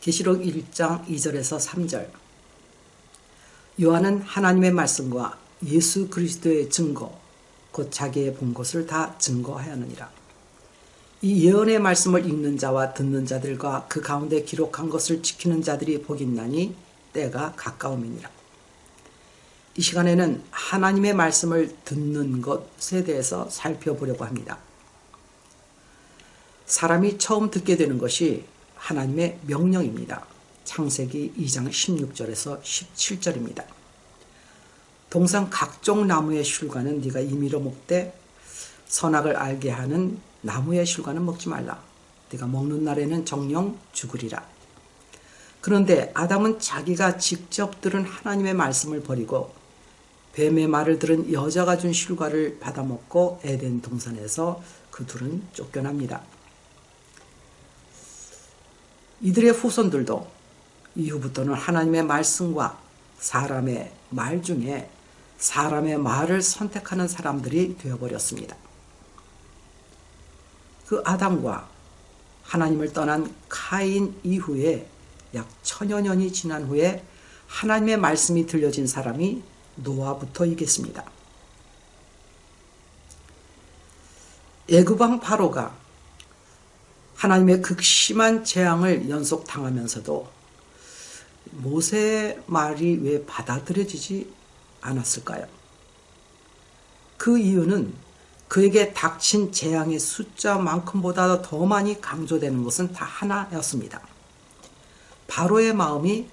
계시록 1장 2절에서 3절 요한은 하나님의 말씀과 예수 그리스도의 증거 곧 자기의 본 것을 다 증거하였느니라. 이 예언의 말씀을 읽는 자와 듣는 자들과 그 가운데 기록한 것을 지키는 자들이 복있나니 때가 가까움이니라. 이 시간에는 하나님의 말씀을 듣는 것에 대해서 살펴보려고 합니다. 사람이 처음 듣게 되는 것이 하나님의 명령입니다. 창세기 2장 16절에서 17절입니다. 동상 각종 나무의 슐과는 네가 임의로 먹되 선악을 알게 하는 나무의 슐과는 먹지 말라. 네가 먹는 날에는 정령 죽으리라. 그런데 아담은 자기가 직접 들은 하나님의 말씀을 버리고 뱀의 말을 들은 여자가 준 슐과를 받아먹고 에덴 동산에서 그 둘은 쫓겨납니다. 이들의 후손들도 이후부터는 하나님의 말씀과 사람의 말 중에 사람의 말을 선택하는 사람들이 되어버렸습니다. 그 아담과 하나님을 떠난 카인 이후에 약 천여 년이 지난 후에 하나님의 말씀이 들려진 사람이 노아부터이겠습니다. 애굽왕 바로가 하나님의 극심한 재앙을 연속당하면서도 모세의 말이 왜 받아들여지지 않았을까요? 그 이유는 그에게 닥친 재앙의 숫자만큼보다 더 많이 강조되는 것은 다 하나였습니다. 바로의 마음이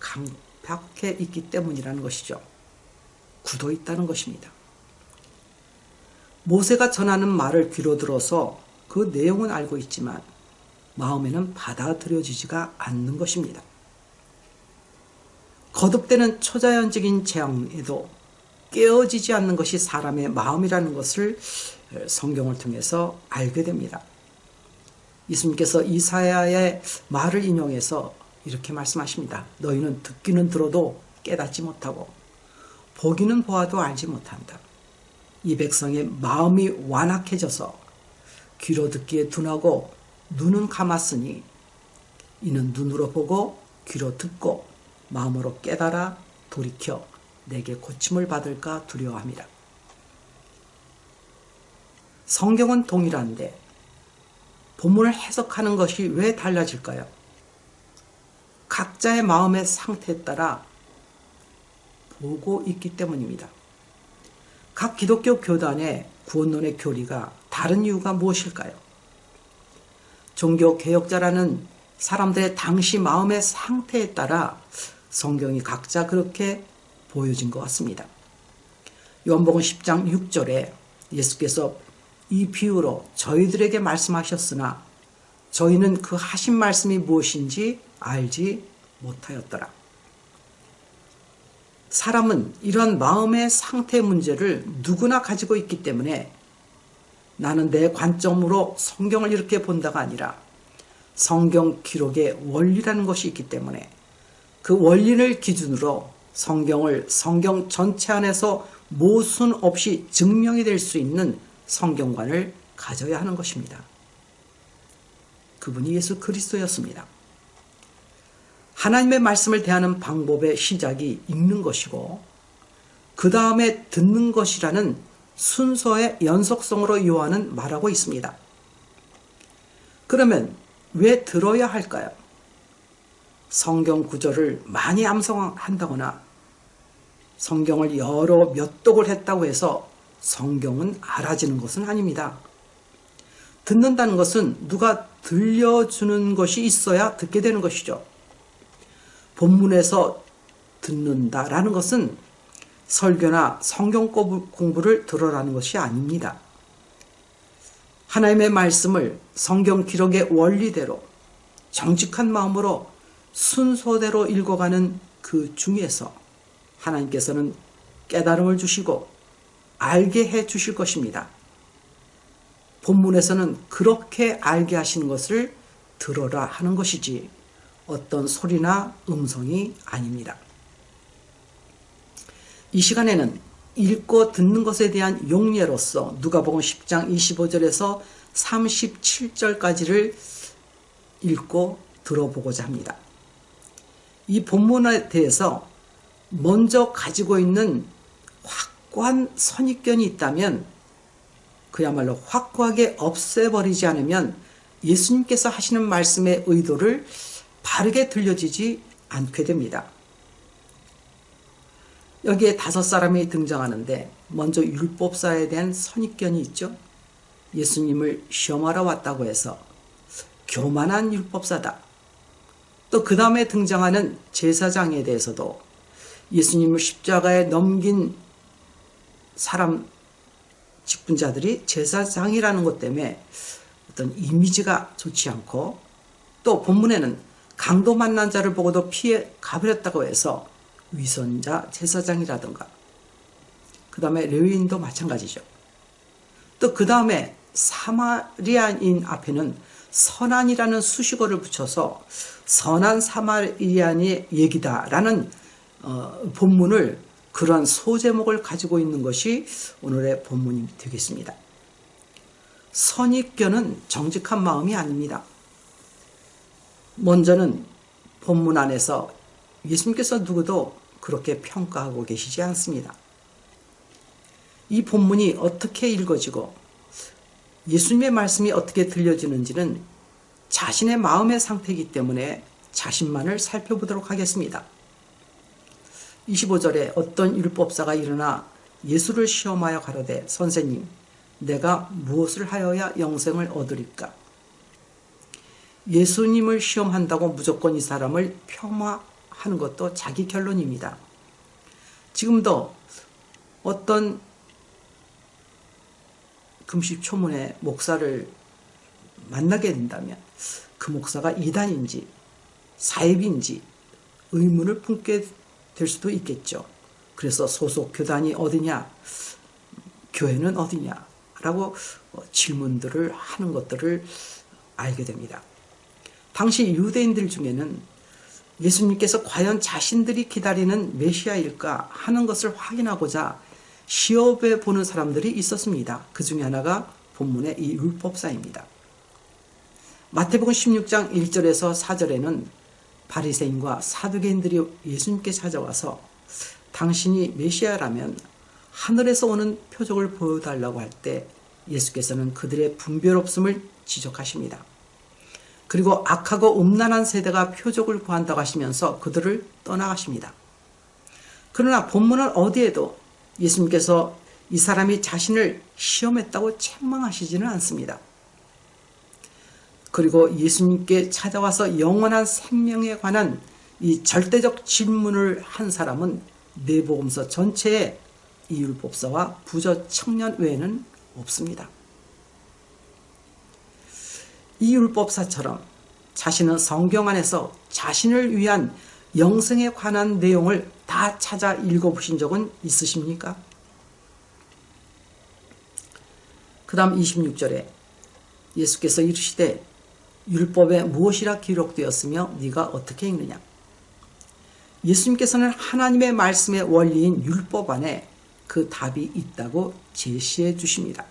강박해 있기 때문이라는 것이죠. 굳어 있다는 것입니다. 모세가 전하는 말을 귀로 들어서 그 내용은 알고 있지만 마음에는 받아들여지지가 않는 것입니다. 거듭되는 초자연적인 재앙에도 깨어지지 않는 것이 사람의 마음이라는 것을 성경을 통해서 알게 됩니다. 예수님께서 이사야의 말을 인용해서 이렇게 말씀하십니다. 너희는 듣기는 들어도 깨닫지 못하고 보기는 보아도 알지 못한다. 이 백성의 마음이 완악해져서 귀로 듣기에 둔하고 눈은 감았으니 이는 눈으로 보고 귀로 듣고 마음으로 깨달아 돌이켜 내게 고침을 받을까 두려워합니다. 성경은 동일한데 본문을 해석하는 것이 왜 달라질까요? 각자의 마음의 상태에 따라 보고 있기 때문입니다. 각 기독교 교단의 구원론의 교리가 다른 이유가 무엇일까요? 종교 개혁자라는 사람들의 당시 마음의 상태에 따라 성경이 각자 그렇게 보여진 것 같습니다. 요한복음 10장 6절에 예수께서 이 비유로 저희들에게 말씀하셨으나 저희는 그 하신 말씀이 무엇인지 알지 못하였더라. 사람은 이런 마음의 상태 문제를 누구나 가지고 있기 때문에 나는 내 관점으로 성경을 이렇게 본다가 아니라 성경 기록의 원리라는 것이 있기 때문에 그 원리를 기준으로 성경을 성경 전체 안에서 모순 없이 증명이 될 수 있는 성경관을 가져야 하는 것입니다. 그분이 예수 그리스도였습니다. 하나님의 말씀을 대하는 방법의 시작이 읽는 것이고 그 다음에 듣는 것이라는 순서의 연속성으로 요한은 말하고 있습니다. 그러면 왜 들어야 할까요? 성경 구절을 많이 암송한다거나 성경을 여러 몇 독을 했다고 해서 성경은 알아지는 것은 아닙니다. 듣는다는 것은 누가 들려주는 것이 있어야 듣게 되는 것이죠. 본문에서 듣는다라는 것은 설교나 성경 공부를 들어라는 것이 아닙니다. 하나님의 말씀을 성경 기록의 원리대로 정직한 마음으로 순서대로 읽어가는 그 중에서 하나님께서는 깨달음을 주시고 알게 해 주실 것입니다. 본문에서는 그렇게 알게 하시는 것을 들어라 하는 것이지 어떤 소리나 음성이 아닙니다. 이 시간에는 읽고 듣는 것에 대한 용례로서 누가복음 10장 25절에서 37절까지를 읽고 들어보고자 합니다. 이 본문에 대해서 먼저 가지고 있는 확고한 선입견이 있다면 그야말로 확고하게 없애버리지 않으면 예수님께서 하시는 말씀의 의도를 바르게 들려지지 않게 됩니다. 여기에 다섯 사람이 등장하는데 먼저 율법사에 대한 선입견이 있죠. 예수님을 시험하러 왔다고 해서 교만한 율법사다. 또 그 다음에 등장하는 제사장에 대해서도 예수님을 십자가에 넘긴 사람 직분자들이 제사장이라는 것 때문에 어떤 이미지가 좋지 않고 또 본문에는 강도 만난 자를 보고도 피해 가버렸다고 해서 위선자 제사장이라든가 그 다음에 레위인도 마찬가지죠. 또 그 다음에 사마리아인 앞에는 선한이라는 수식어를 붙여서 선한 사마리아인의 얘기다라는 어, 본문을 그러한 소제목을 가지고 있는 것이 오늘의 본문이 되겠습니다. 선입견은 정직한 마음이 아닙니다. 먼저는 본문 안에서 예수님께서 누구도 그렇게 평가하고 계시지 않습니다. 이 본문이 어떻게 읽어지고 예수님의 말씀이 어떻게 들려지는지는 자신의 마음의 상태이기 때문에 자신만을 살펴보도록 하겠습니다. 25절에 어떤 율법사가 일어나 예수를 시험하여 가로되 선생님 내가 무엇을 하여야 영생을 얻으리까? 예수님을 시험한다고 무조건 이 사람을 폄하 하는 것도 자기 결론입니다. 지금도 어떤 금식초문의 목사를 만나게 된다면 그 목사가 이단인지 사입인지 의문을 품게 될 수도 있겠죠. 그래서 소속 교단이 어디냐, 교회는 어디냐, 라고 질문들을 하는 것들을 알게 됩니다. 당시 유대인들 중에는 예수님께서 과연 자신들이 기다리는 메시아일까 하는 것을 확인하고자 시험해 보는 사람들이 있었습니다. 그 중에 하나가 본문의 이 율법사입니다. 마태복음 16장 1절에서 4절에는 바리새인과 사두개인들이 예수님께 찾아와서 당신이 메시아라면 하늘에서 오는 표적을 보여달라고 할 때 예수께서는 그들의 분별 없음을 지적하십니다. 그리고 악하고 음란한 세대가 표적을 구한다고 하시면서 그들을 떠나가십니다. 그러나 본문은 어디에도 예수님께서 이 사람이 자신을 시험했다고 책망하시지는 않습니다. 그리고 예수님께 찾아와서 영원한 생명에 관한 이 절대적 질문을 한 사람은 내복음서 전체에 이 율법사와 부저 청년 외에는 없습니다. 이 율법사처럼 자신은 성경 안에서 자신을 위한 영생에 관한 내용을 다 찾아 읽어보신 적은 있으십니까? 그 다음 26절에 예수께서 이르시되 율법에 무엇이라 기록되었으며 네가 어떻게 읽느냐? 예수님께서는 하나님의 말씀의 원리인 율법 안에 그 답이 있다고 제시해 주십니다.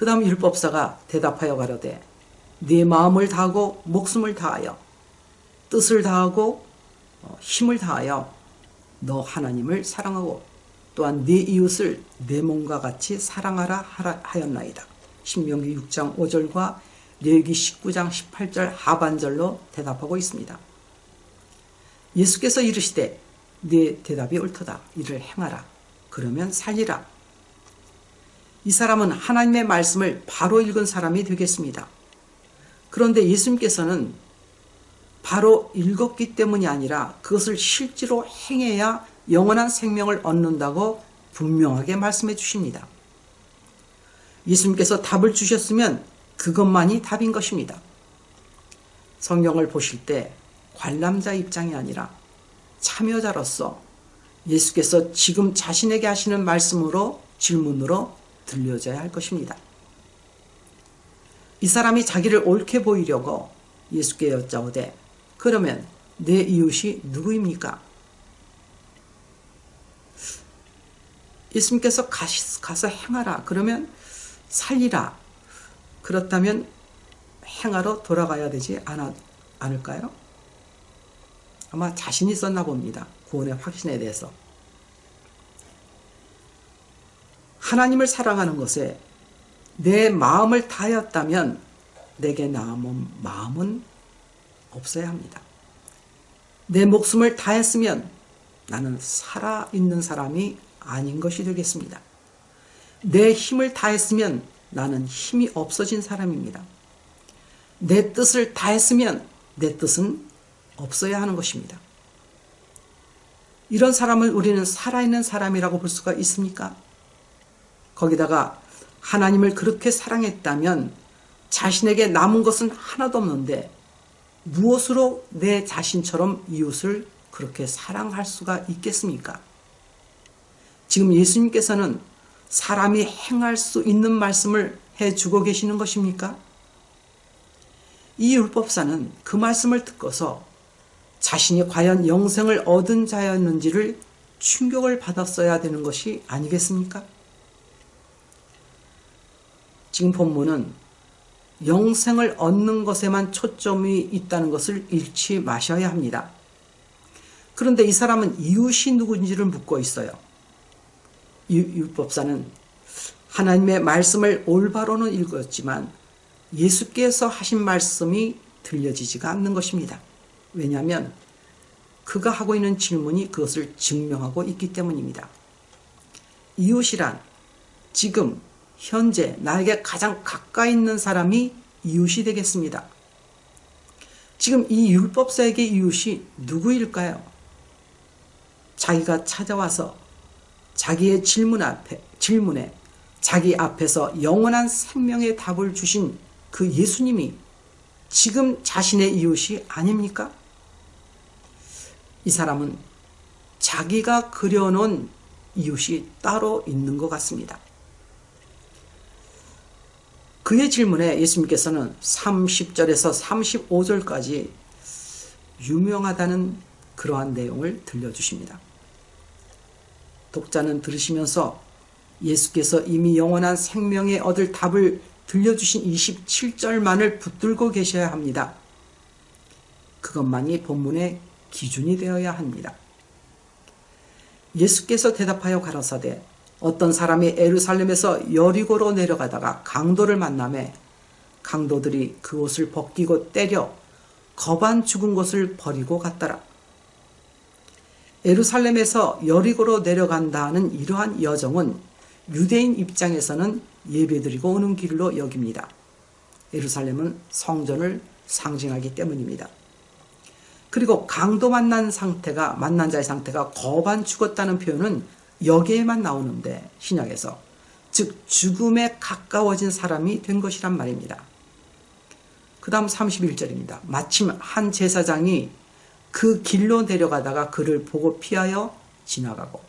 그 다음 율법사가 대답하여 가로되 네 마음을 다하고 목숨을 다하여 뜻을 다하고 어, 힘을 다하여 너 하나님을 사랑하고 또한 네 이웃을 내 몸과 같이 사랑하라 하였나이다. 신명기 6장 5절과 레기 19장 18절 하반절로 대답하고 있습니다. 예수께서 이르시되 네 대답이 옳도다. 이를 행하라. 그러면 살리라. 이 사람은 하나님의 말씀을 바로 읽은 사람이 되겠습니다. 그런데 예수님께서는 바로 읽었기 때문이 아니라 그것을 실제로 행해야 영원한 생명을 얻는다고 분명하게 말씀해 주십니다. 예수님께서 답을 주셨으면 그것만이 답인 것입니다. 성경을 보실 때 관람자 입장이 아니라 참여자로서 예수께서 지금 자신에게 하시는 말씀으로 질문으로 들려져야 할 것입니다. 이 사람이 자기를 옳게 보이려고 예수께 여짜오되 그러면 내 이웃이 누구입니까? 예수님께서 가서 행하라. 그러면 살리라. 그렇다면 행하러 돌아가야 되지 않아, 않을까요? 아마 자신이 있었나 봅니다. 구원의 확신에 대해서. 하나님을 사랑하는 것에 내 마음을 다하였다면 내게 남은 마음은 없어야 합니다. 내 목숨을 다했으면 나는 살아있는 사람이 아닌 것이 되겠습니다. 내 힘을 다했으면 나는 힘이 없어진 사람입니다. 내 뜻을 다했으면 내 뜻은 없어야 하는 것입니다. 이런 사람을 우리는 살아있는 사람이라고 볼 수가 있습니까? 거기다가 하나님을 그렇게 사랑했다면 자신에게 남은 것은 하나도 없는데 무엇으로 내 자신처럼 이웃을 그렇게 사랑할 수가 있겠습니까? 지금 예수님께서는 사람이 행할 수 있는 말씀을 해주고 계시는 것입니까? 이 율법사는 그 말씀을 듣고서 자신이 과연 영생을 얻은 자였는지를 충격을 받았어야 되는 것이 아니겠습니까? 지금 본문은 영생을 얻는 것에만 초점이 있다는 것을 잃지 마셔야 합니다. 그런데 이 사람은 이웃이 누군지를 묻고 있어요. 율법사는 하나님의 말씀을 올바로는 읽었지만 예수께서 하신 말씀이 들려지지가 않는 것입니다. 왜냐하면 그가 하고 있는 질문이 그것을 증명하고 있기 때문입니다. 이웃이란 지금 현재 나에게 가장 가까이 있는 사람이 이웃이 되겠습니다. 지금 이 율법사에게 이웃이 누구일까요? 자기가 찾아와서 자기의 질문 앞에, 질문에 자기 앞에서 영원한 생명의 답을 주신 그 예수님이 지금 자신의 이웃이 아닙니까? 이 사람은 자기가 그려놓은 이웃이 따로 있는 것 같습니다. 그의 질문에 예수님께서는 30절에서 35절까지 유명하다는 그러한 내용을 들려주십니다. 독자는 들으시면서 예수께서 이미 영원한 생명에 얻을 답을 들려주신 27절만을 붙들고 계셔야 합니다. 그것만이 본문의 기준이 되어야 합니다. 예수께서 대답하여 가라사대 어떤 사람이 에루살렘에서 여리고로 내려가다가 강도를 만남에 강도들이 그 옷을 벗기고 때려 거반 죽은 것을 버리고 갔더라. 에루살렘에서 여리고로 내려간다는 이러한 여정은 유대인 입장에서는 예배드리고 오는 길로 여깁니다. 에루살렘은 성전을 상징하기 때문입니다. 그리고 강도 만난 상태가 만난 자의 상태가 거반 죽었다는 표현은 여기에만 나오는데 신약에서 즉 죽음에 가까워진 사람이 된 것이란 말입니다. 그 다음 31절입니다. 마침 한 제사장이 그 길로 내려가다가 그를 보고 피하여 지나가고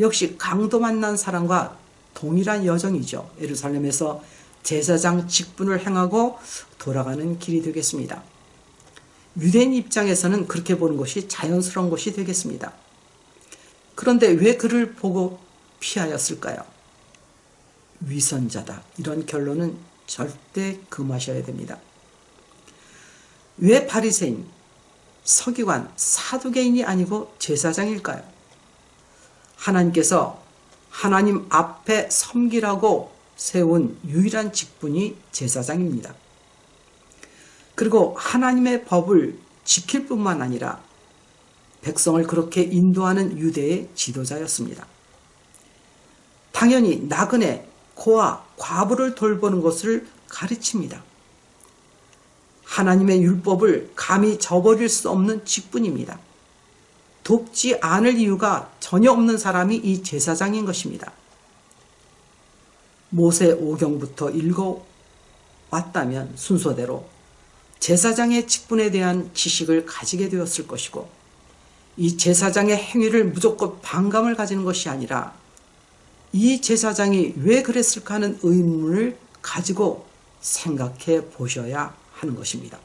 역시 강도 만난 사람과 동일한 여정이죠. 예루살렘에서 제사장 직분을 행하고 돌아가는 길이 되겠습니다. 유대인 입장에서는 그렇게 보는 것이 자연스러운 것이 되겠습니다. 그런데 왜 그를 보고 피하였을까요? 위선자다. 이런 결론은 절대 금하셔야 됩니다. 왜 바리새인, 서기관, 사두개인이 아니고 제사장일까요? 하나님께서 하나님 앞에 섬기라고 세운 유일한 직분이 제사장입니다. 그리고 하나님의 법을 지킬 뿐만 아니라 백성을 그렇게 인도하는 유대의 지도자였습니다. 당연히 나그네, 고아, 과부를 돌보는 것을 가르칩니다. 하나님의 율법을 감히 저버릴 수 없는 직분입니다. 돕지 않을 이유가 전혀 없는 사람이 이 제사장인 것입니다. 모세 오경부터 읽어 왔다면 순서대로 제사장의 직분에 대한 지식을 가지게 되었을 것이고 이 제사장의 행위를 무조건 반감을 가지는 것이 아니라 이 제사장이 왜 그랬을까 하는 의문을 가지고 생각해 보셔야 하는 것입니다.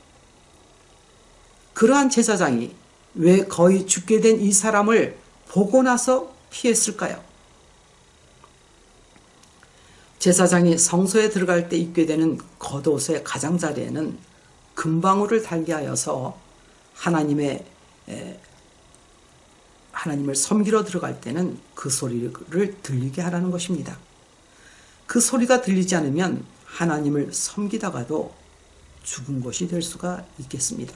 그러한 제사장이 왜 거의 죽게 된 이 사람을 보고 나서 피했을까요? 제사장이 성소에 들어갈 때 입게 되는 겉옷의 가장자리에는 금방울을 달게 하여서 하나님의 하나님을 섬기러 들어갈 때는 그 소리를 들리게 하라는 것입니다. 그 소리가 들리지 않으면 하나님을 섬기다가도 죽은 것이 될 수가 있겠습니다.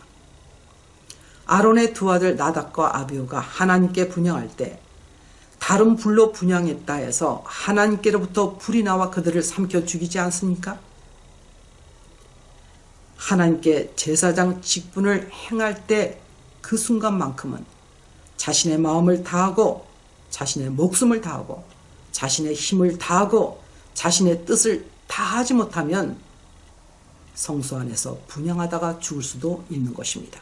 아론의 두 아들 나닥과 아비오가 하나님께 분양할 때 다른 불로 분양했다 해서 하나님께로부터 불이 나와 그들을 삼켜 죽이지 않습니까? 하나님께 제사장 직분을 행할 때 그 순간만큼은 자신의 마음을 다하고 자신의 목숨을 다하고 자신의 힘을 다하고 자신의 뜻을 다하지 못하면 성소 안에서 분양하다가 죽을 수도 있는 것입니다.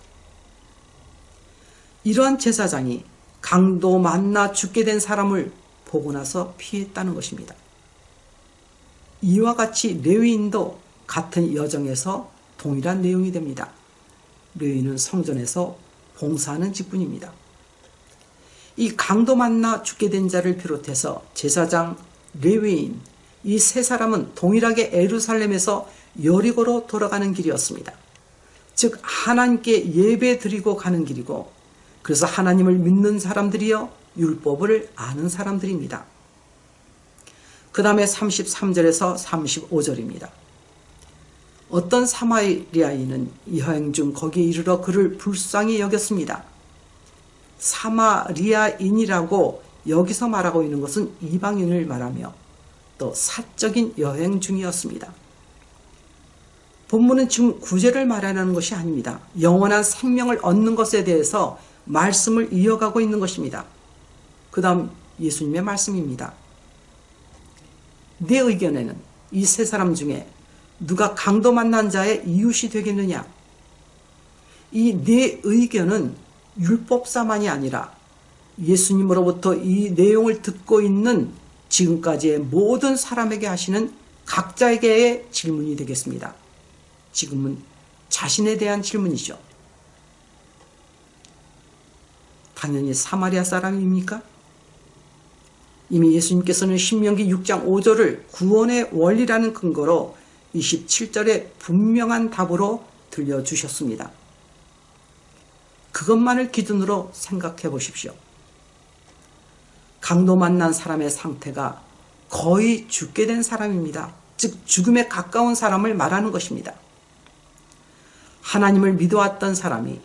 이러한 제사장이 강도 만나 죽게 된 사람을 보고 나서 피했다는 것입니다. 이와 같이 레위인도 같은 여정에서 동일한 내용이 됩니다. 레위인은 성전에서 봉사하는 직분입니다. 이 강도 만나 죽게 된 자를 비롯해서 제사장, 레위인 이 세 사람은 동일하게 에루살렘에서 여리고로 돌아가는 길이었습니다. 즉 하나님께 예배 드리고 가는 길이고 그래서 하나님을 믿는 사람들이여 율법을 아는 사람들입니다. 그 다음에 33절에서 35절입니다. 어떤 사마리아인은 여행 중 거기에 이르러 그를 불쌍히 여겼습니다. 사마리아인이라고 여기서 말하고 있는 것은 이방인을 말하며 또 사적인 여행 중이었습니다. 본문은 지금 구제를 말하는 것이 아닙니다. 영원한 생명을 얻는 것에 대해서 말씀을 이어가고 있는 것입니다. 그 다음 예수님의 말씀입니다. 내 의견에는 이 세 사람 중에 누가 강도 만난 자의 이웃이 되겠느냐? 이 내 의견은 율법사만이 아니라 예수님으로부터 이 내용을 듣고 있는 지금까지의 모든 사람에게 하시는 각자에게의 질문이 되겠습니다. 지금은 자신에 대한 질문이죠. 당연히 사마리아 사람입니까? 이미 예수님께서는 신명기 6장 5절을 구원의 원리라는 근거로 27절에 분명한 답으로 들려주셨습니다. 그것만을 기준으로 생각해 보십시오. 강도 만난 사람의 상태가 거의 죽게 된 사람입니다. 즉 죽음에 가까운 사람을 말하는 것입니다. 하나님을 믿어왔던 사람이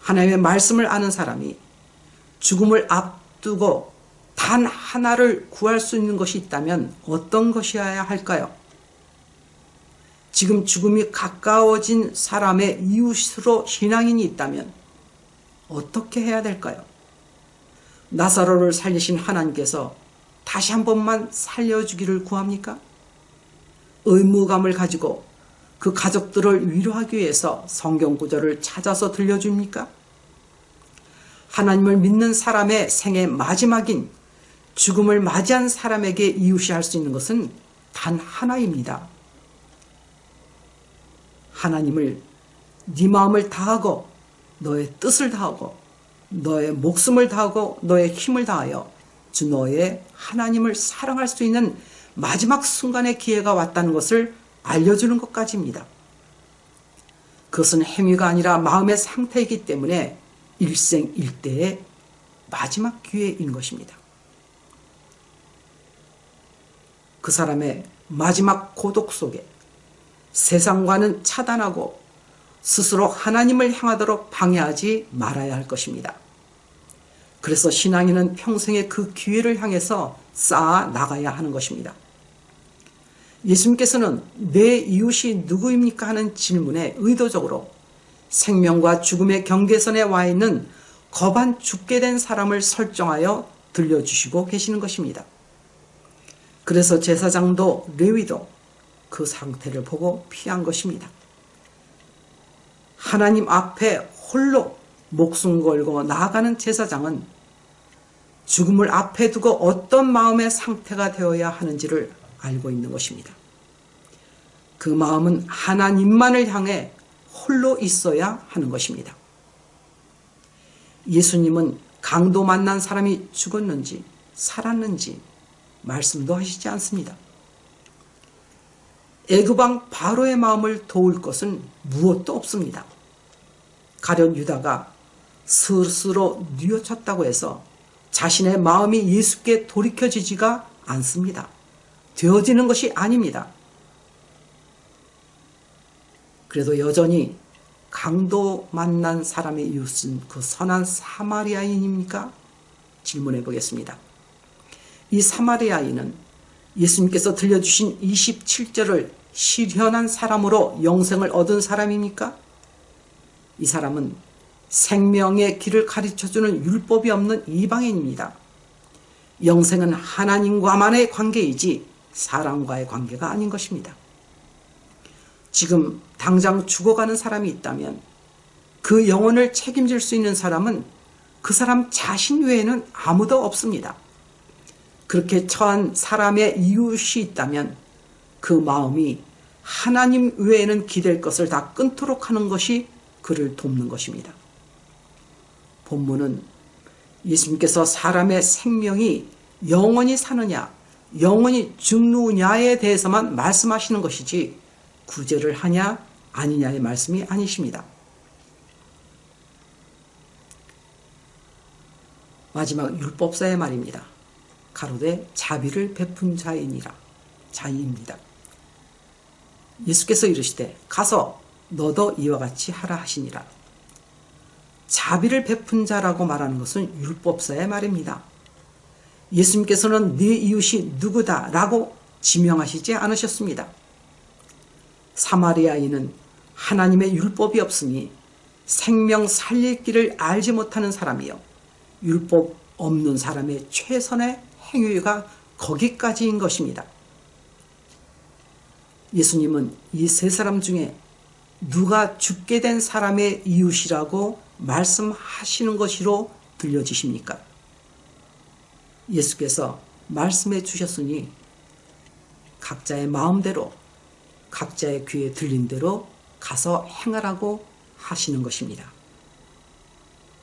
하나님의 말씀을 아는 사람이 죽음을 앞두고 단 하나를 구할 수 있는 것이 있다면 어떤 것이어야 할까요? 지금 죽음이 가까워진 사람의 이웃으로 신앙인이 있다면 어떻게 해야 될까요? 나사로를 살리신 하나님께서 다시 한 번만 살려주기를 구합니까? 의무감을 가지고 그 가족들을 위로하기 위해서 성경 구절을 찾아서 들려줍니까? 하나님을 믿는 사람의 생의 마지막인 죽음을 맞이한 사람에게 이웃이 할 수 있는 것은 단 하나입니다. 하나님을 네 마음을 다하고 너의 뜻을 다하고 너의 목숨을 다하고 너의 힘을 다하여 주 너의 하나님을 사랑할 수 있는 마지막 순간의 기회가 왔다는 것을 알려주는 것까지입니다. 그것은 행위가 아니라 마음의 상태이기 때문에 일생일대의 마지막 기회인 것입니다. 그 사람의 마지막 고독 속에 세상과는 차단하고 스스로 하나님을 향하도록 방해하지 말아야 할 것입니다. 그래서 신앙인은 평생에 그 기회를 향해서 쌓아 나가야 하는 것입니다. 예수님께서는 내 이웃이 누구입니까 하는 질문에 의도적으로 생명과 죽음의 경계선에 와 있는 거반 죽게 된 사람을 설정하여 들려주시고 계시는 것입니다. 그래서 제사장도 레위도 그 상태를 보고 피한 것입니다. 하나님 앞에 홀로 목숨 걸고 나아가는 제사장은 죽음을 앞에 두고 어떤 마음의 상태가 되어야 하는지를 알고 있는 것입니다. 그 마음은 하나님만을 향해 홀로 있어야 하는 것입니다. 예수님은 강도 만난 사람이 죽었는지 살았는지 말씀도 하시지 않습니다. 애굽왕 바로의 마음을 도울 것은 무엇도 없습니다. 가련 유다가 스스로 뉘어쳤다고 해서 자신의 마음이 예수께 돌이켜지지가 않습니다. 되어지는 것이 아닙니다. 그래도 여전히 강도 만난 사람의 이웃은 그 선한 사마리아인입니까? 질문해 보겠습니다. 이 사마리아인은 예수님께서 들려주신 27절을 실현한 사람으로 영생을 얻은 사람입니까? 이 사람은 생명의 길을 가르쳐주는 율법이 없는 이방인입니다. 영생은 하나님과만의 관계이지 사람과의 관계가 아닌 것입니다. 지금 당장 죽어가는 사람이 있다면 그 영혼을 책임질 수 있는 사람은 그 사람 자신 외에는 아무도 없습니다. 그렇게 처한 사람의 이웃이 있다면 그 마음이 하나님 외에는 기댈 것을 다 끊도록 하는 것이 그를 돕는 것입니다. 본문은 예수님께서 사람의 생명이 영원히 사느냐, 영원히 죽느냐에 대해서만 말씀하시는 것이지 구제를 하냐 아니냐의 말씀이 아니십니다. 마지막 율법사의 말입니다. 가로되 자비를 베푼 자이니라 자이입니다. 예수께서 이르시되 가서 너도 이와 같이 하라 하시니라. 자비를 베푼 자라고 말하는 것은 율법사의 말입니다. 예수님께서는 네 이웃이 누구다 라고 지명하시지 않으셨습니다. 사마리아인은 하나님의 율법이 없으니 생명 살릴 길을 알지 못하는 사람이요. 율법 없는 사람의 최선의 행위가 거기까지인 것입니다. 예수님은 이 세 사람 중에 누가 죽게 된 사람의 이웃이라고 말씀하시는 것이로 들려지십니까? 예수께서 말씀해 주셨으니 각자의 마음대로 각자의 귀에 들린 대로 가서 행하라고 하시는 것입니다.